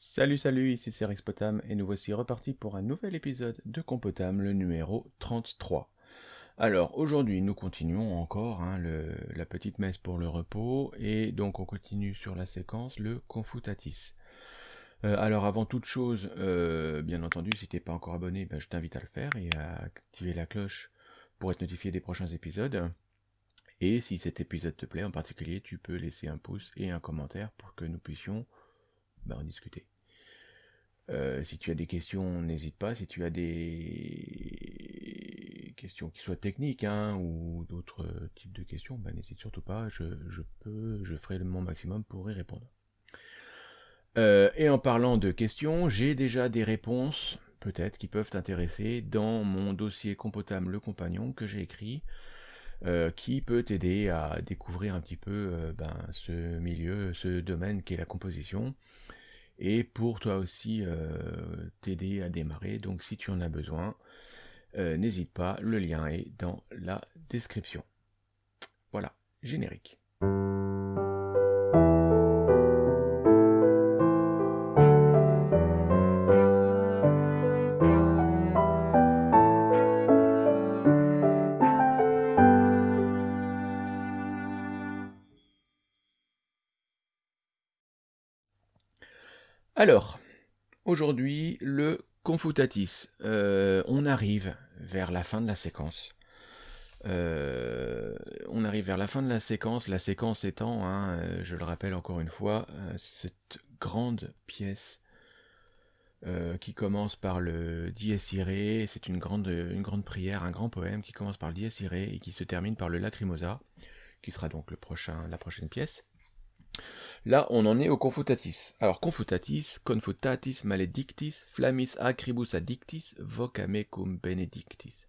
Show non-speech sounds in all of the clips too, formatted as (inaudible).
Salut salut, ici c'est Rexpotam et nous voici repartis pour un nouvel épisode de Compotam, le numéro 33. Alors aujourd'hui nous continuons encore hein, la petite messe pour le repos et donc on continue sur la séquence le Confutatis. Euh, alors avant toute chose, euh, bien entendu si tu n'es pas encore abonné, ben, je t'invite à le faire et à activer la cloche pour être notifié des prochains épisodes. Et si cet épisode te plaît en particulier, tu peux laisser un pouce et un commentaire pour que nous puissions en discuter. Euh, si tu as des questions, n'hésite pas. Si tu as des questions qui soient techniques hein, ou d'autres types de questions, ben, n'hésite surtout pas. Je, peux, je ferai mon maximum pour y répondre. Euh, et en parlant de questions, j'ai déjà des réponses, peut-être, qui peuvent t'intéresser dans mon dossier Compotam le compagnon que j'ai écrit, euh, qui peut t'aider à découvrir un petit peu ben, ce milieu, ce domaine qui est la composition et pour toi aussi euh, t'aider à démarrer. Donc si tu en as besoin, euh, n'hésite pas, le lien est dans la description. Voilà, générique. Alors, aujourd'hui, le Confutatis. Euh, on arrive vers la fin de la séquence. Euh, on arrive vers la fin de la séquence, la séquence étant, hein, euh, je le rappelle encore une fois, cette grande pièce qui commence par le Dies Irae, c'est une grande, prière, un grand poème qui commence par le Dies Irae et qui se termine par le Lacrimosa, qui sera donc la prochaine pièce. Là, on en est au confutatis. Alors, confutatis, confutatis maledictis, flammis acribus addictis, vocame cum benedictis.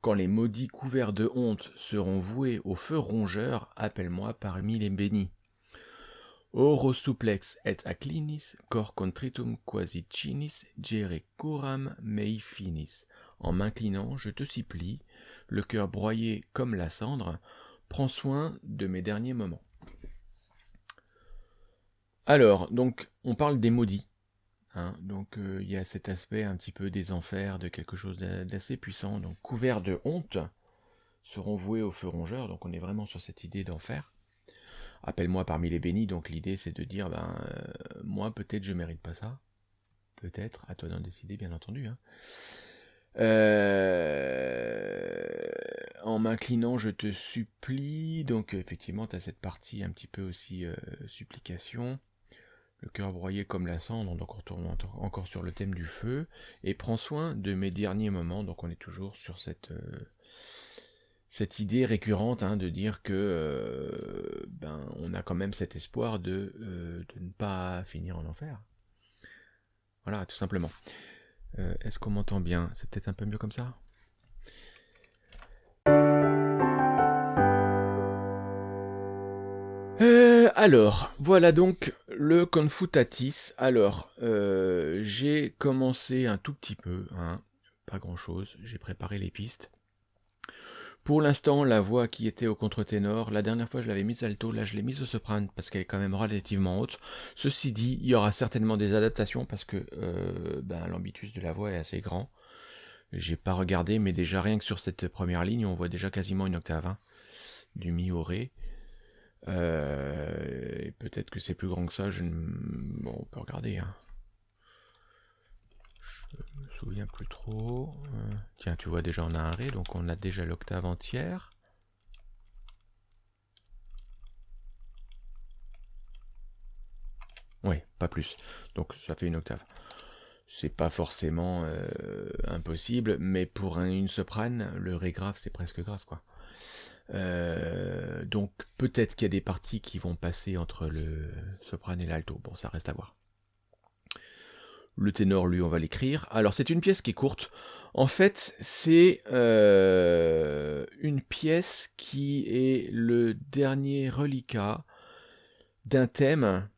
Quand les maudits couverts de honte seront voués au feu rongeur, appelle-moi parmi les bénis. Oro suplex et acclinis, cor contritum quasi cinis, gere curam mei finis. En m'inclinant, je te supplie, le cœur broyé comme la cendre, prends soin de mes derniers moments. Alors, donc, on parle des maudits. Hein, donc, euh, il y a cet aspect un petit peu des enfers, de quelque chose d'assez puissant. Donc, couverts de honte, seront voués au feu rongeur. Donc, on est vraiment sur cette idée d'enfer. Appelle-moi parmi les bénis. Donc, l'idée, c'est de dire, ben, euh, moi, peut-être, je mérite pas ça. Peut-être, à toi d'en décider, bien entendu. Hein. Euh, en m'inclinant, je te supplie. Donc, effectivement, tu as cette partie un petit peu aussi supplication le cœur broyé comme la cendre, donc on retourne encore sur le thème du feu, et prends soin de mes derniers moments, donc on est toujours sur cette, euh, cette idée récurrente hein, de dire que euh, ben, on a quand même cet espoir de, euh, de, ne pas finir en enfer. Voilà, tout simplement. Est-ce qu'on m'entend bien? C'est peut-être un peu mieux comme ça? Alors, voilà donc le Confutatis. Alors, euh, j'ai commencé un tout petit peu, hein, pas grand-chose, j'ai préparé les pistes. Pour l'instant, la voix qui était au contre-ténor, la dernière fois je l'avais mise alto, là je l'ai mise au soprano parce qu'elle est quand même relativement haute. Ceci dit, il y aura certainement des adaptations parce que euh, ben, l'ambitus de la voix est assez grand. J'ai pas regardé, mais déjà rien que sur cette première ligne, on voit déjà quasiment une octave hein, du mi au ré. Euh, peut-être que c'est plus grand que ça, je bon, on peut regarder. Hein. Je me souviens plus trop. Euh, tiens, tu vois déjà on a un Ré, donc on a déjà l'octave entière. Oui, pas plus. Donc ça fait une octave. C'est pas forcément euh, impossible, mais pour une soprane, le Ré grave, c'est presque grave, quoi. Euh, donc peut-être qu'il y a des parties qui vont passer entre le soprano et l'alto. Bon, ça reste à voir. Le ténor, lui, on va l'écrire. Alors, c'est une pièce qui est courte. En fait, c'est euh, une pièce qui est le dernier reliquat d'un thème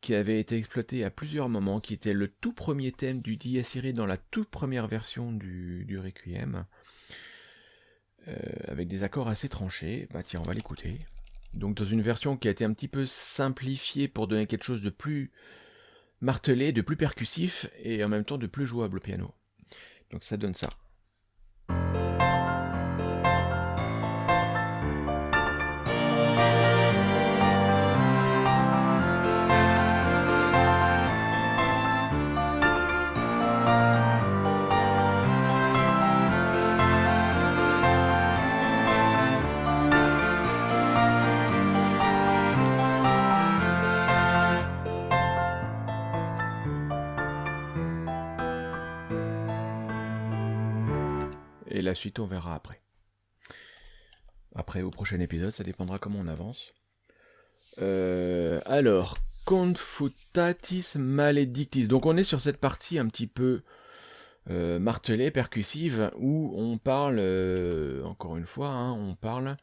qui avait été exploité à plusieurs moments, qui était le tout premier thème du Dies dans la toute première version du Requiem. Euh, avec des accords assez tranchés. Bah tiens, on va l'écouter. Donc dans une version qui a été un petit peu simplifiée pour donner quelque chose de plus martelé, de plus percussif et en même temps de plus jouable au piano. Donc ça donne ça. On verra après. Après, au prochain épisode, ça dépendra comment on avance. Euh, alors, Confutatis Maledictis. Donc on est sur cette partie un petit peu euh, martelée, percussive, où on parle, euh, encore une fois, hein, on parle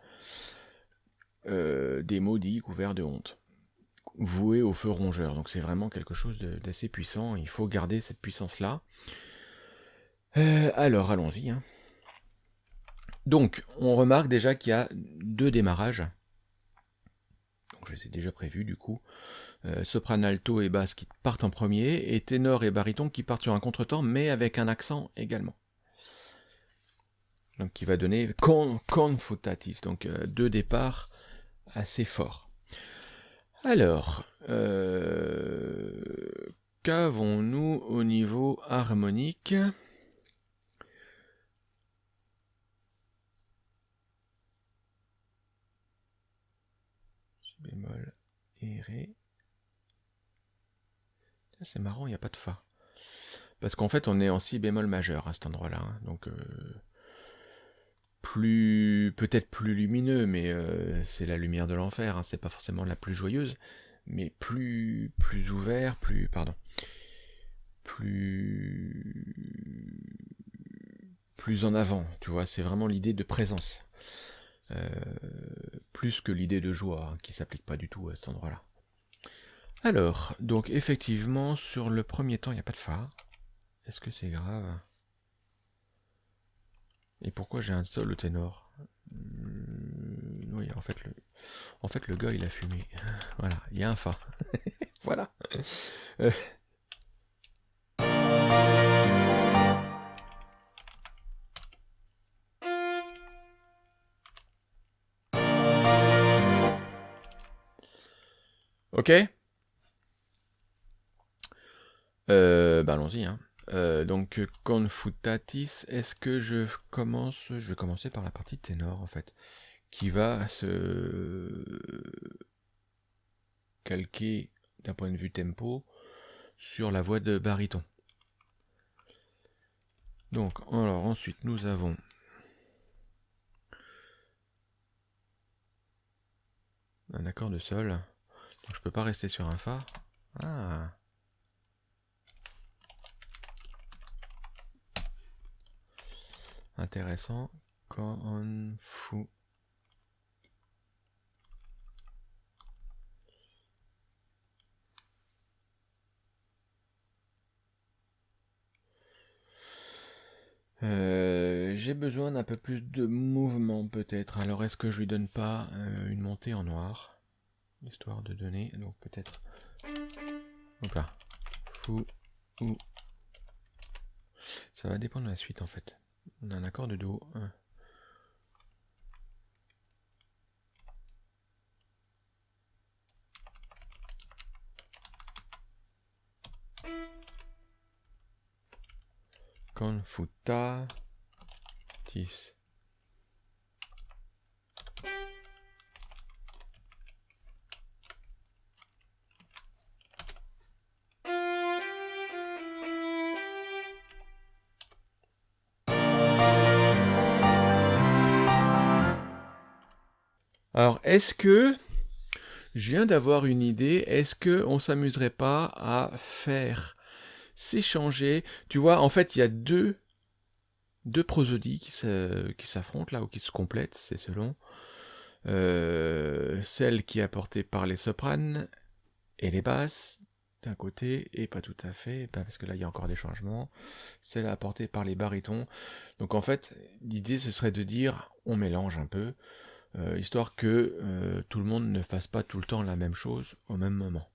des maudits couverts de honte, voués au feu rongeur. Donc c'est vraiment quelque chose d'assez puissant, il faut garder cette puissance-là. alors, allons-y. Hein. Donc, on remarque déjà qu'il y a deux démarrages. Je les ai déjà prévus du coup. Euh, soprano, alto et basse qui partent en premier, et ténor et baryton qui partent sur un contretemps, mais avec un accent également. Donc, qui va donner con, confutatis, donc euh, deux départs assez forts. Alors, euh, qu'avons-nous au niveau harmonique? Bémol et ré. C'est marrant, il n'y a pas de fa. Parce qu'en fait, on est en si bémol majeur à cet endroit-là. Hein. donc, euh, plus peut-être plus lumineux, mais euh, c'est la lumière de l'enfer. Hein. c'est pas forcément la plus joyeuse, mais plus plus ouvert, plus pardon, plus plus en avant. Tu vois, c'est vraiment l'idée de présence. Euh, plus que l'idée de joie, hein, qui s'applique pas du tout à cet endroit-là. Alors, donc effectivement, sur le premier temps, il n'y a pas de Fa. Est-ce que c'est grave? Et pourquoi j'ai un sol au ténor? Hmm, Oui, en fait, le, en fait, le gars, il a fumé. (laughs) Voilà, il y a un Fa. (laughs) voilà. Ok euh, bah allons-y. Hein. Euh, donc, confutatis, est-ce que je commence Je vais commencer par la partie ténor, en fait, qui va se calquer d'un point de vue tempo sur la voix de baryton. Donc, alors ensuite, nous avons un accord de sol. Je peux pas rester sur un Fa. Ah. Intéressant. On fout. Euh, j'ai besoin d'un peu plus de mouvement peut-être. Alors est-ce que je lui donne pas euh, une montée en noir? Histoire de donner, donc peut-être, hop là, fou, ou, ça va dépendre de la suite en fait. On a un accord de Do. Confuta, tis. Alors, est-ce que, je viens d'avoir une idée, est-ce que on s'amuserait pas à faire s'échanger, tu vois, en fait, il y a deux, deux prosodies qui s'affrontent là, ou qui se complètent, c'est selon. Euh, celle qui est apportée par les sopranes et les basses, d'un côté, et pas tout à fait, parce que là il y a encore des changements, celle apportée par les barytons. Donc en fait, l'idée ce serait de dire, on mélange un peu, euh, histoire que euh, tout le monde ne fasse pas tout le temps la même chose au même moment.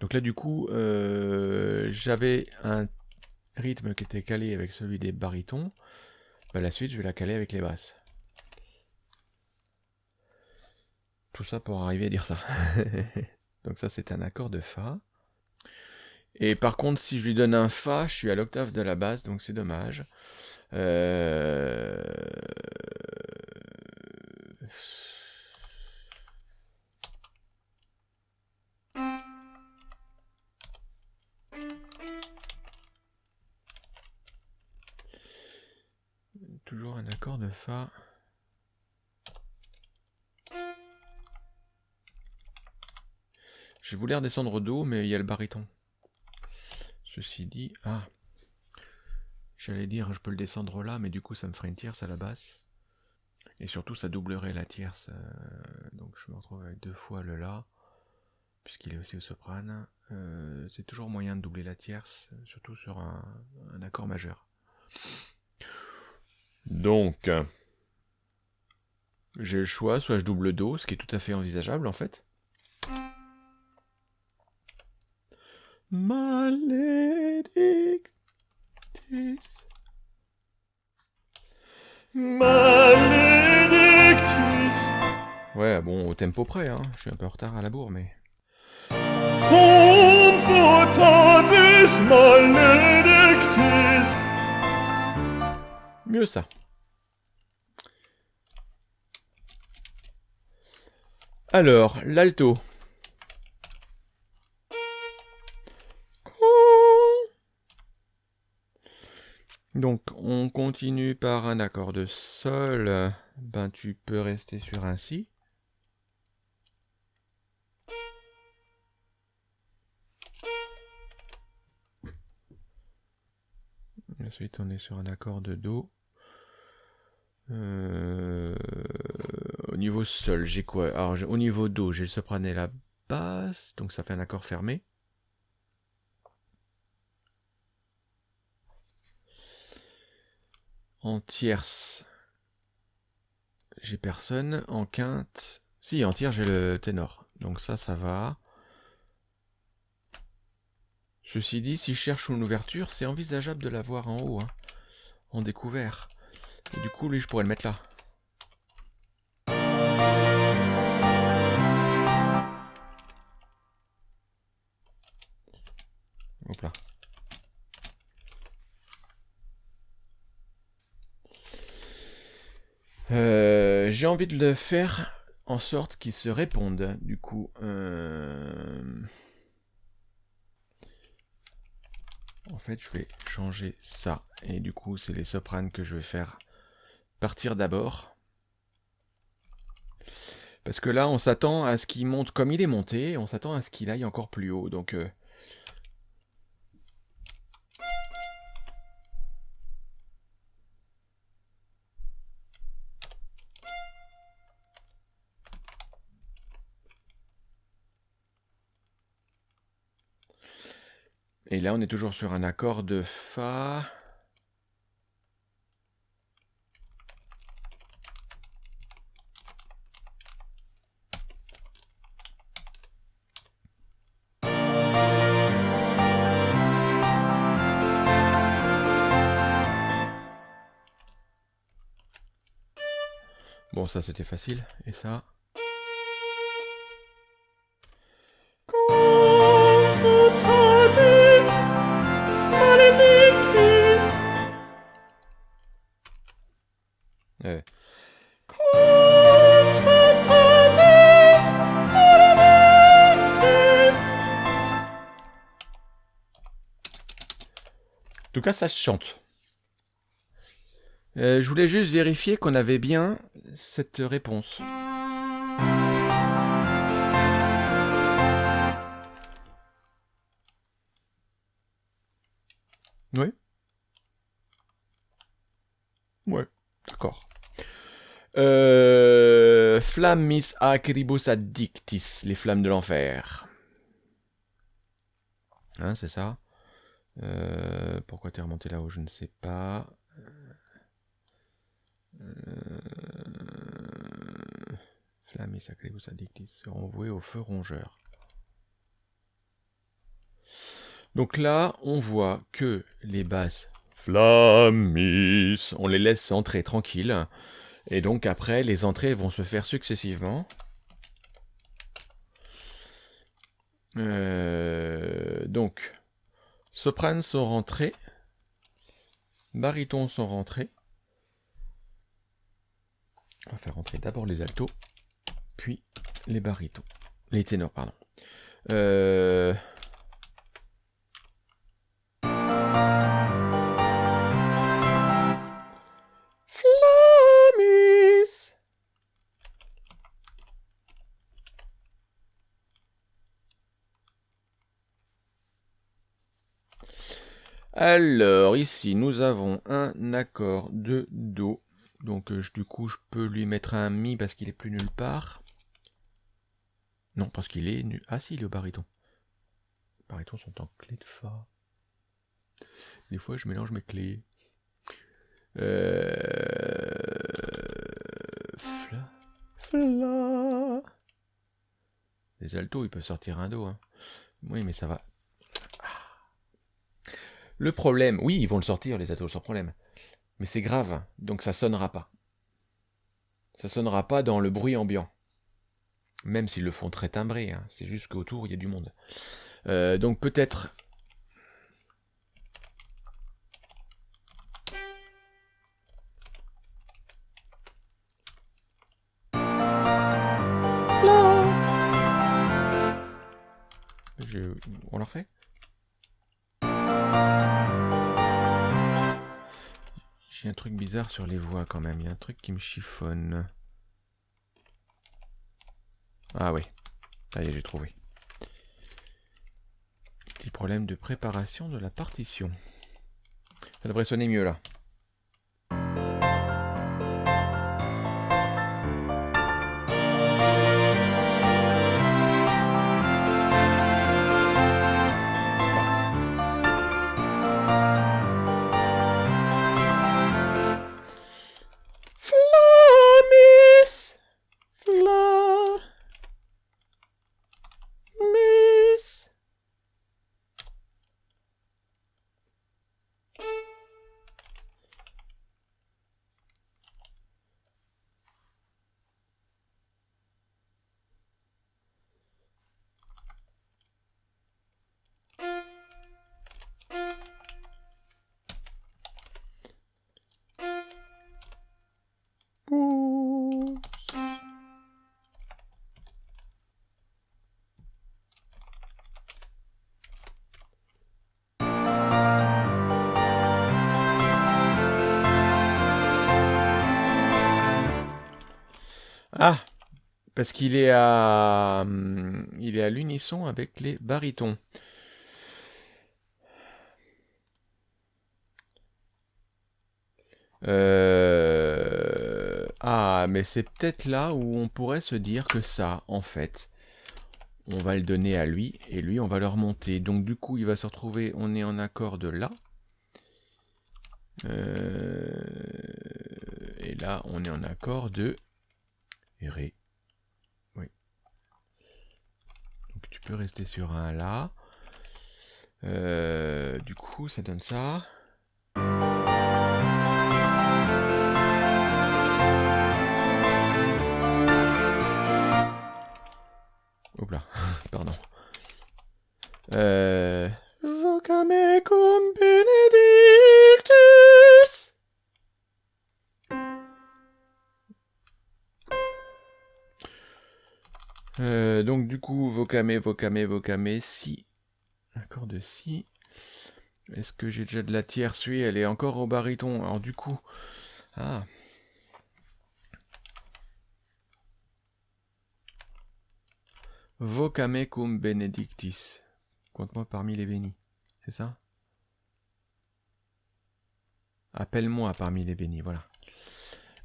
Donc là, du coup, euh, j'avais un rythme qui était calé avec celui des barytons. Bah, la suite, je vais la caler avec les basses. Tout ça pour arriver à dire ça. (laughs) Donc ça, c'est un accord de Fa. Et par contre, si je lui donne un Fa, je suis à l'octave de la basse, donc c'est dommage. Euh, Toujours un accord de Fa. J'ai voulu redescendre Do, mais il y a le baryton. Ceci dit... Ah J'allais dire, je peux le descendre là, mais du coup, ça me ferait une tierce à la basse. Et surtout, ça doublerait la tierce. Euh, donc, je me retrouve avec deux fois le La, puisqu'il est aussi au soprane. Euh, c'est toujours moyen de doubler la tierce, surtout sur un, accord majeur. Donc, j'ai le choix, soit je double Do, ce qui est tout à fait envisageable en fait. Maledictis. Ouais, bon, au tempo près, hein. Je suis un peu en retard à la bourre, mais... Mieux ça. Alors, l'alto. Donc, on continue par un accord de Sol. Ben, tu peux rester sur un Si. Ensuite, on est sur un accord de Do. Euh, au niveau Sol, j'ai quoi? Alors, au niveau Do, j'ai le soprano et la basse, donc ça fait un accord fermé. En tierce, j'ai personne. En quinte, si, en tierce, j'ai le ténor. Donc ça, ça va. Ceci dit, si je cherche une ouverture, c'est envisageable de l'avoir en haut, hein, en découvert. Et du coup, lui, je pourrais le mettre là. Hop là. Euh, j'ai envie de le faire en sorte qu'ils se répondent. Du coup, euh, en fait, je vais changer ça. Et du coup, c'est les sopranes que je vais faire partir d'abord. Parce que là, on s'attend à ce qu'il monte comme il est monté. On s'attend à ce qu'il aille encore plus haut. Donc, euh, Et là, on est toujours sur un accord de Fa. Bon, ça c'était facile. Et ça? Ça se chante. Euh, je voulais juste vérifier qu'on avait bien cette réponse. Oui. Ouais, d'accord. Euh, Flammis acribus addictis, les flammes de l'enfer. Hein, c'est ça? Euh, pourquoi tu es remonté là-haut Je ne sais pas. Euh... Flamme et sacré ou seront voués au feu rongeur. Donc là, on voit que les basses flammis, on les laisse entrer tranquilles. Et donc après, les entrées vont se faire successivement. Euh, donc, sopranes sont rentrés, barytons sont rentrés. On va faire rentrer d'abord les altos, puis les barytons. Les ténors, pardon. Euh... Alors, ici, nous avons un accord de Do. Donc, euh, du coup, je peux lui mettre un Mi parce qu'il est plus nulle part. Non, parce qu'il est nu. Ah si, le baryton. Les barytons sont en clé de Fa. Des fois, je mélange mes clés. Euh... Fla. Fla. Les altos, ils peuvent sortir un Do. Hein. Oui, mais ça va. Le problème, oui, ils vont le sortir, les altos, sans problème. Mais c'est grave, donc ça sonnera pas. Ça sonnera pas dans le bruit ambiant. Même s'ils le font très timbré, hein. c'est juste qu'autour, il y a du monde. Euh, donc peut-être... On leur fait J'ai un truc bizarre sur les voix quand même. Il y a un truc qui me chiffonne. Ah oui. Ça y est, j'ai trouvé. Petit problème de préparation de la partition. Ça devrait sonner mieux là. Ah Parce qu'il est à... Hum, il est à l'unisson avec les barytons. Euh, ah, mais c'est peut-être là où on pourrait se dire que ça, en fait, on va le donner à lui, et lui, on va le remonter. Donc du coup, il va se retrouver, on est en accord de là. Euh, et là, on est en accord de Ré. Oui. Donc tu peux rester sur un là. Euh, du coup, ça donne ça. Hop là, (laughs) pardon. Euh... Vocame cum benedictus. Euh, donc du coup, vocame, vocame, vocame, si. Accord de si. Est-ce que j'ai déjà de la tierce? Oui, elle est encore au baryton. Alors du coup... Ah Vocame cum benedictis. Compte-moi parmi les bénis. C'est ça? Appelle-moi parmi les bénis, voilà.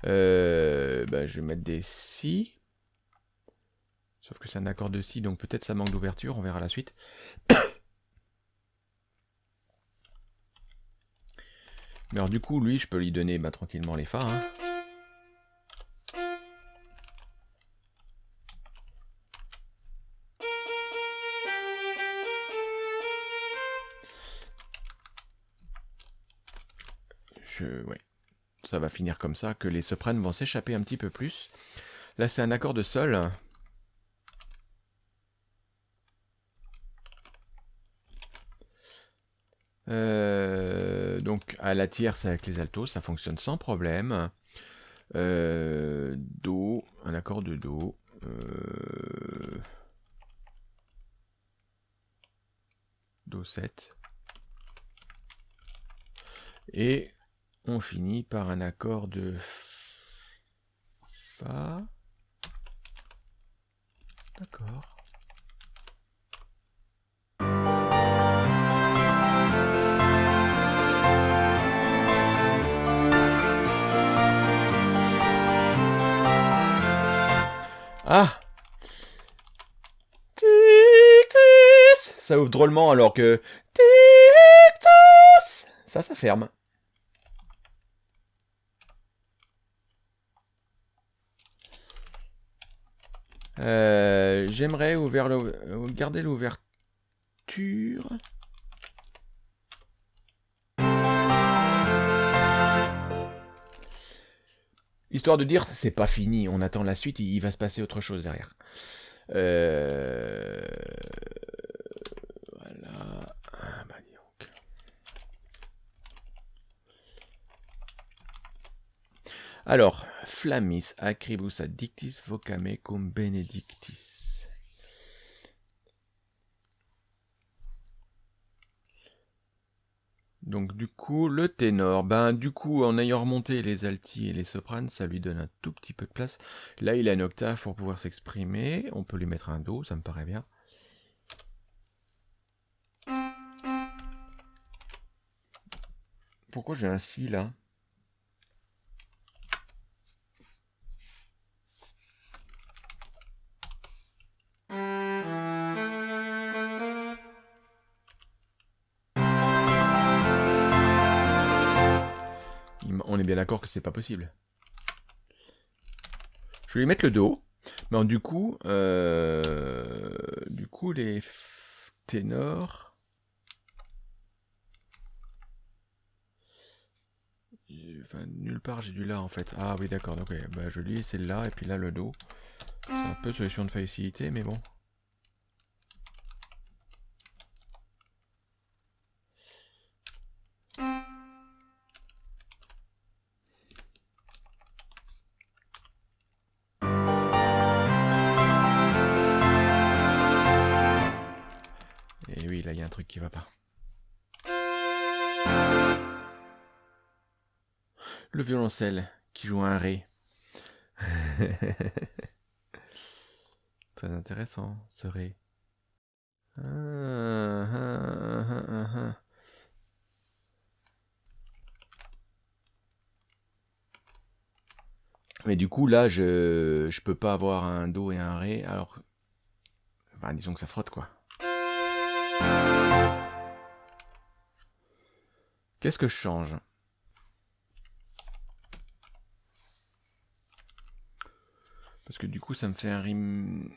Euh, bah, je vais mettre des si. Sauf que c'est un accord de si, donc peut-être ça manque d'ouverture, on verra la suite. (coughs) Mais alors du coup, lui, je peux lui donner bah, tranquillement les fa. Hein. Je... Ouais. Ça va finir comme ça, que les sopranes vont s'échapper un petit peu plus. Là, c'est un accord de sol. Euh, donc à la tierce avec les altos, ça fonctionne sans problème. Euh, do, un accord de Do. Euh, do 7. Et on finit par un accord de Fa. D'accord. Ah Ça ouvre drôlement alors que... Ça, ça ferme. Euh, j'aimerais garder l'ouverture. Histoire de dire, c'est pas fini, on attend la suite, il va se passer autre chose derrière. Euh, voilà. Ah, bah, Alors, Flammis, Acribus addictis, vocame cum benedictis. Donc du coup, le ténor, ben du coup, en ayant remonté les altis et les sopranes, ça lui donne un tout petit peu de place. Là, il a une octave pour pouvoir s'exprimer. On peut lui mettre un do, ça me paraît bien. Pourquoi j'ai un si là? D'accord que c'est pas possible. Je vais lui mettre le dos. Mais du coup, euh, du coup, les ténors... Enfin, nulle part j'ai du là en fait. Ah oui d'accord, donc bah, je lis c'est là et puis là le dos. C'est un peu solution de facilité mais bon. Qui va pas. Le violoncelle qui joue un ré. (laughs) Très intéressant, ce ré. Mais du coup, là, je, je peux pas avoir un Do et un Ré, alors... Bah, disons que ça frotte, quoi. Qu'est-ce que je change? Parce que du coup, ça me fait un rime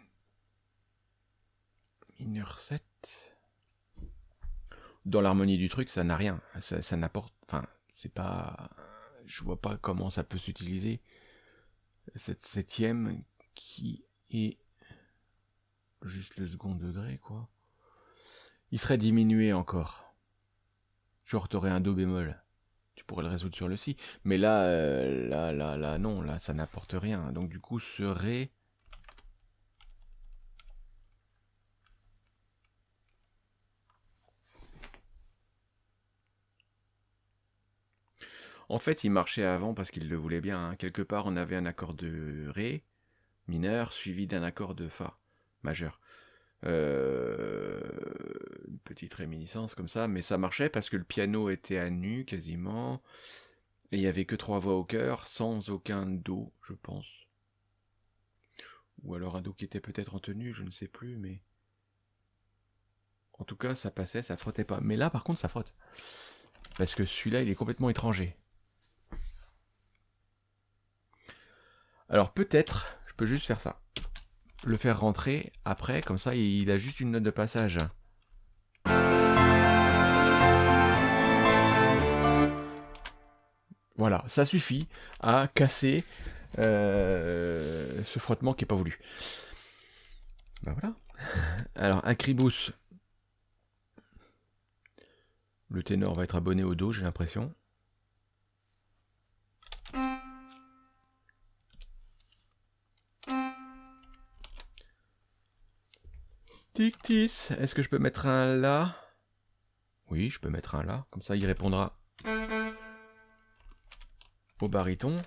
mineur 7. Dans l'harmonie du truc, ça n'a rien. Ça, n'apporte... Enfin, c'est pas... Je vois pas comment ça peut s'utiliser. Cette septième qui est juste le second degré, quoi. Il serait diminué encore. Genre, t'aurais un Do bémol. Tu pourrais le résoudre sur le Si. Mais là, euh, là, là, là, non, là, ça n'apporte rien. Donc, du coup, serait... En fait, il marchait avant parce qu'il le voulait bien. Hein. Quelque part, on avait un accord de Ré mineur suivi d'un accord de Fa majeur. Euh, une petite réminiscence comme ça, mais ça marchait parce que le piano était à nu quasiment, et il n'y avait que trois voix au cœur, sans aucun do, je pense. Ou alors un do qui était peut-être en tenue, je ne sais plus, mais... En tout cas, ça passait, ça frottait pas. Mais là, par contre, ça frotte. Parce que celui-là, il est complètement étranger. Alors peut-être, je peux juste faire ça le faire rentrer après, comme ça il a juste une note de passage. Voilà, ça suffit à casser euh, ce frottement qui n'est pas voulu. Ben voilà. (laughs) Alors, un cribus. Le ténor va être abonné au dos, j'ai l'impression. Tictis, est-ce que je peux mettre un là Oui, je peux mettre un là, comme ça il répondra au baryton.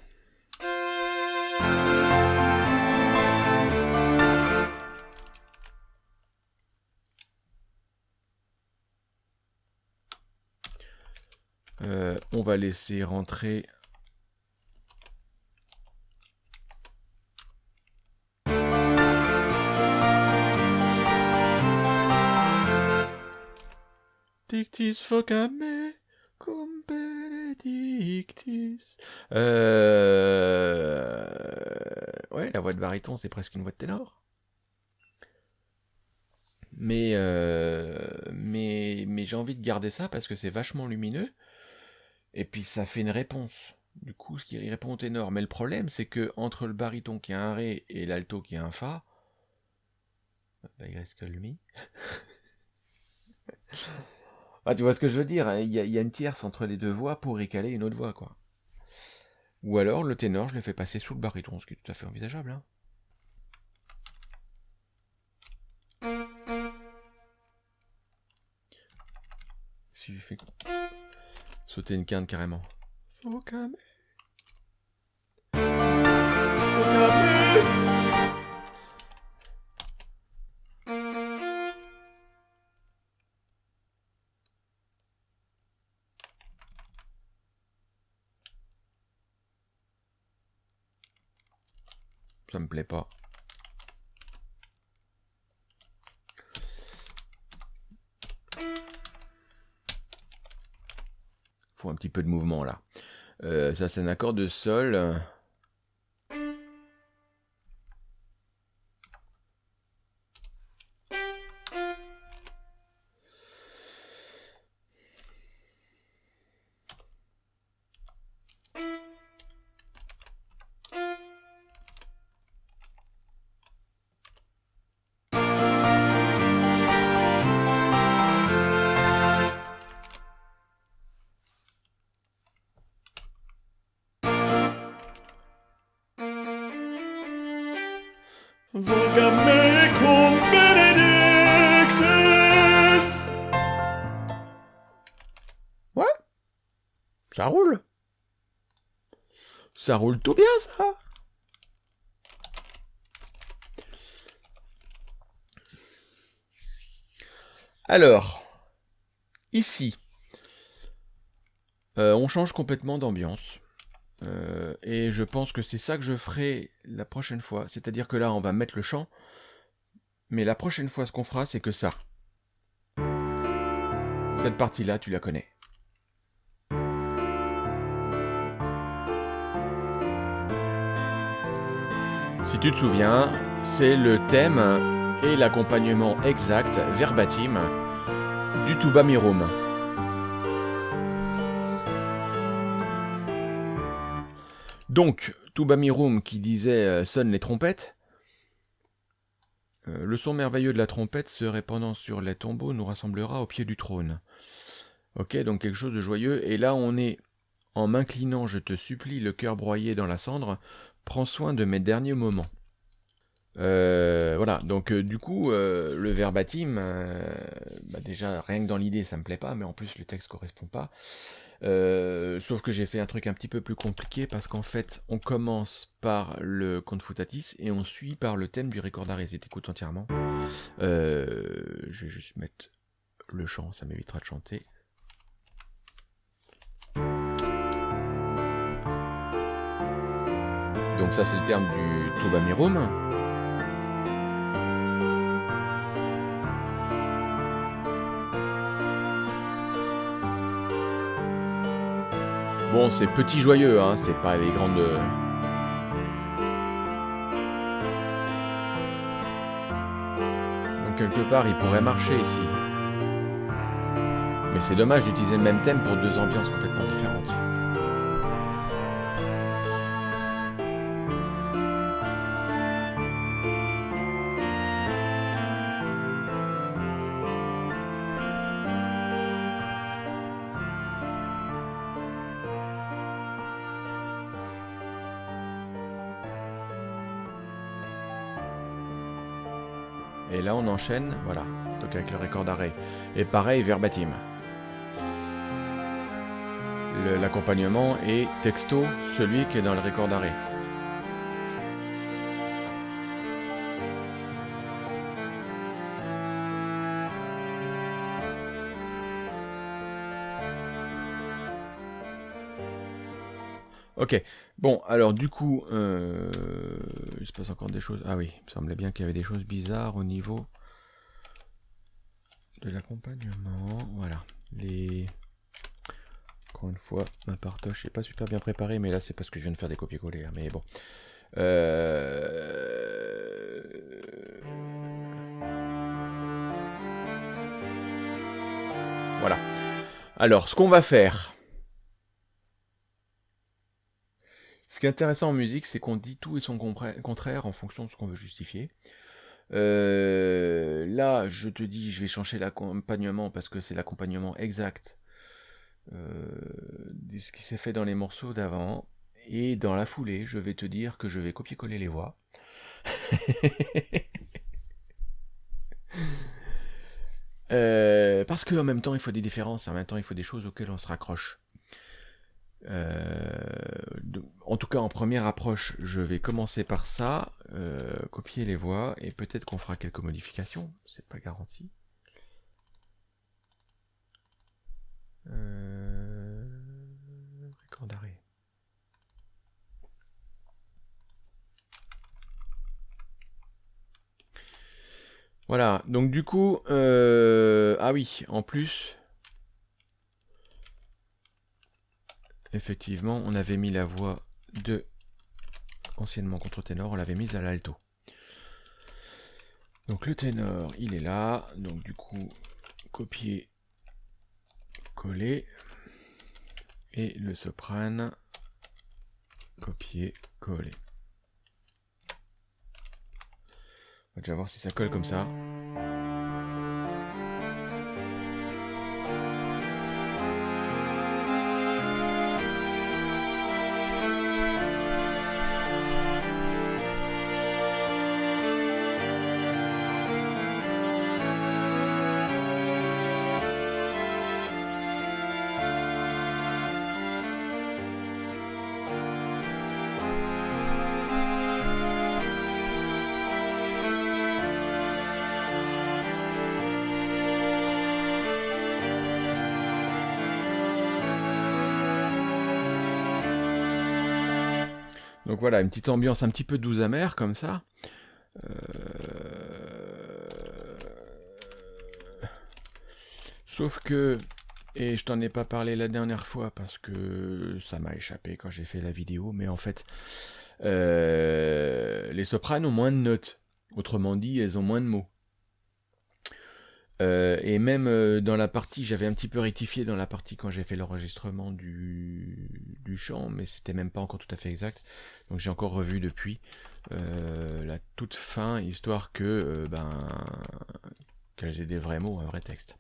Euh, on va laisser rentrer Dictis focame cum Euh... Ouais, la voix de baryton, c'est presque une voix de ténor. Mais, euh... mais, mais j'ai envie de garder ça parce que c'est vachement lumineux. Et puis ça fait une réponse. Du coup, ce qui répond au ténor. Mais le problème, c'est que entre le baryton qui a un ré et l'alto qui a un fa, il reste que le mi? Ah, tu vois ce que je veux dire hein, Il y, a une tierce entre les deux voix pour récaler une autre voix, quoi. Ou alors, le ténor, je le fais passer sous le baryton, ce qui est tout à fait envisageable. Hein. Si je fais sauter une quinte carrément. Pas. Faut un petit peu de mouvement là. Euh, ça c'est un accord de sol. Ouais, ça roule? Ça roule tout bien, ça. Alors, ici, euh, on change complètement d'ambiance. Euh, et je pense que c'est ça que je ferai la prochaine fois. C'est-à-dire que là, on va mettre le chant. Mais la prochaine fois, ce qu'on fera, c'est que ça. Cette partie-là, tu la connais. Si tu te souviens, c'est le thème et l'accompagnement exact, verbatim, du Tuba Mirum. Donc, Tubamirum qui disait euh, sonne les trompettes. Euh, le son merveilleux de la trompette se répandant sur les tombeaux nous rassemblera au pied du trône. Ok, donc quelque chose de joyeux. Et là, on est en m'inclinant, je te supplie, le cœur broyé dans la cendre, prends soin de mes derniers moments. Euh, voilà, donc du coup, le verbatim, bah, déjà, rien que dans l'idée, ça me plaît pas, mais en plus, le texte correspond pas. Euh, sauf que j'ai fait un truc un petit peu plus compliqué parce qu'en fait, on commence par le confutatis et on suit par le thème du recordarese. T'écoutes entièrement. Euh, je vais juste mettre le chant, ça m'évitera de chanter. Donc ça c'est le terme du Tuba Bon, c'est petit joyeux, hein, c'est pas les grandes... Euh. Donc quelque part, il pourrait marcher ici. Mais c'est dommage d'utiliser le même thème pour deux ambiances complètement différentes. On enchaîne, voilà, donc avec le record d'arrêt. Et pareil, verbatim. L'accompagnement est texto, celui qui est dans le record d'arrêt. Ok, bon, alors du coup, euh, il se passe encore des choses. Ah oui, il me semblait bien qu'il y avait des choses bizarres au niveau de l'accompagnement. Voilà, les... Encore une fois, ma partoche n'est pas super bien préparée, mais là c'est parce que je viens de faire des copier-coller, hein, mais bon. Euh, voilà. Alors, ce qu'on va faire, Ce qui est intéressant en musique, c'est qu'on dit tout et son contraire en fonction de ce qu'on veut justifier. Euh, là, je te dis, je vais changer l'accompagnement parce que c'est l'accompagnement exact euh, de ce qui s'est fait dans les morceaux d'avant. Et dans la foulée, je vais te dire que je vais copier-coller les voix. (laughs) euh, parce qu'en même temps, il faut des différences, en même temps, il faut des choses auxquelles on se raccroche. Euh, en tout cas, en première approche, je vais commencer par ça, euh, copier les voix, et peut-être qu'on fera quelques modifications, c'est pas garanti. Euh, record d'arrêt. Voilà, donc du coup, ah oui, en plus, effectivement, on avait mis la voix de anciennement contre-ténor, on l'avait mise à l'alto. Donc le ténor, il est là. Donc du coup, copier, coller. Et le soprane, copier, coller. On va déjà voir si ça colle comme ça. Une petite ambiance un petit peu douce amère comme ça. Euh, sauf que, et je t'en ai pas parlé la dernière fois parce que ça m'a échappé quand j'ai fait la vidéo, mais en fait, euh, les sopranes ont moins de notes. Autrement dit, elles ont moins de mots. Euh, et même euh, dans la partie, j'avais un petit peu rectifié dans la partie quand j'ai fait l'enregistrement du, du chant, mais c'était même pas encore tout à fait exact. Donc j'ai encore revu depuis euh, la toute fin, histoire que ben qu'elles aient des vrais mots, un vrai texte.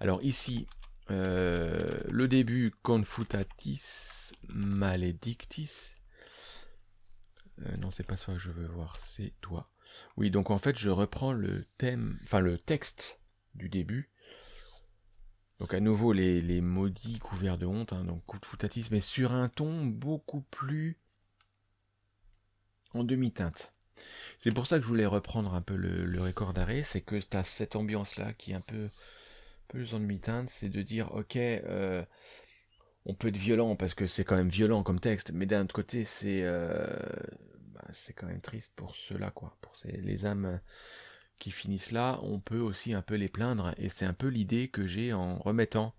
Alors ici, le début confutatis maledictis. non, c'est pas ça que je veux voir, c'est toi. Oui, donc en fait, je reprends le thème, enfin le texte du début. Donc à nouveau les, maudits couverts de honte, hein, donc coup de foutatis, mais sur un ton beaucoup plus en demi-teinte. C'est pour ça que je voulais reprendre un peu le, record d'arrêt, c'est que tu as cette ambiance-là qui est un peu plus en demi-teinte, c'est de dire ok, euh, on peut être violent parce que c'est quand même violent comme texte, mais d'un autre côté c'est euh, bah, c'est quand même triste pour ceux-là, quoi, pour les âmes finissent là, on peut aussi un peu les plaindre, et c'est un peu l'idée que j'ai en remettant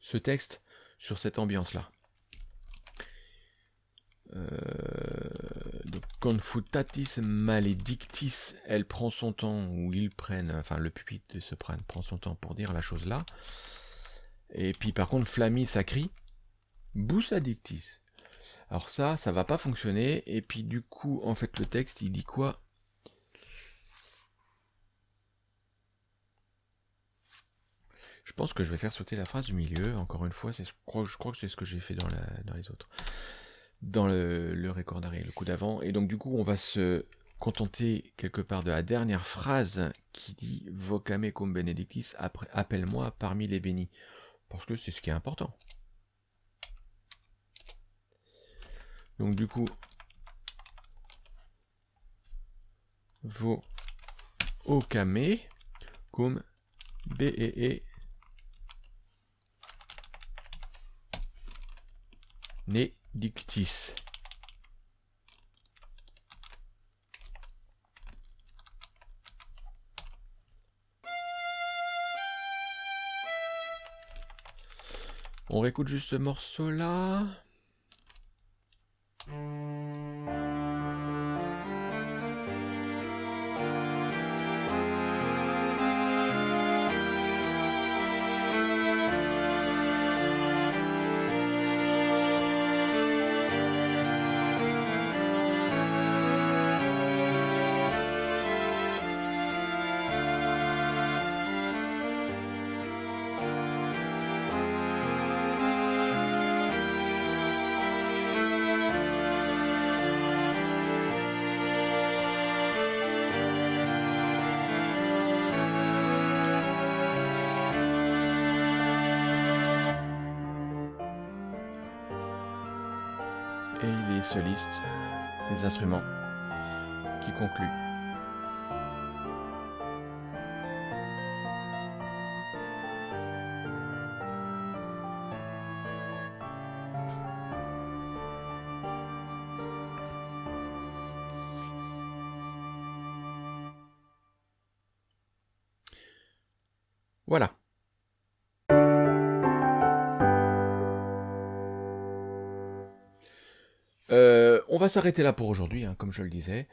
ce texte sur cette ambiance-là. Euh, donc, confutatis maledictis, elle prend son temps, ou ils prennent, enfin le pupitre se prenne, prend son temps pour dire la chose là. Et puis par contre, flammis sacri, bus addictis. Alors ça, ça va pas fonctionner, et puis du coup, en fait, le texte, il dit quoi? Je pense que je vais faire sauter la phrase du milieu. Encore une fois, je crois, que c'est ce que j'ai fait dans, les autres. Dans le, record d'arrêt, le coup d'avant. Et donc du coup, on va se contenter quelque part de la dernière phrase qui dit Vocame cum benedictis, appelle-moi parmi les bénis. Parce que c'est ce qui est important. Donc du coup, vocame cum bee dictis. On réécoute juste ce morceau-là. et les solistes, les instruments qui concluent. Voilà. Va s'arrêter là pour aujourd'hui, hein, comme je le disais.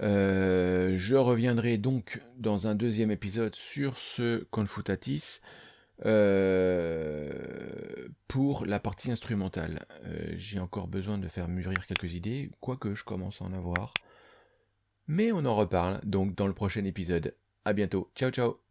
Euh, je reviendrai donc dans un deuxième épisode sur ce Confutatis euh, pour la partie instrumentale. J'ai encore besoin de faire mûrir quelques idées, quoique je commence à en avoir. Mais on en reparle donc dans le prochain épisode. A bientôt. Ciao ciao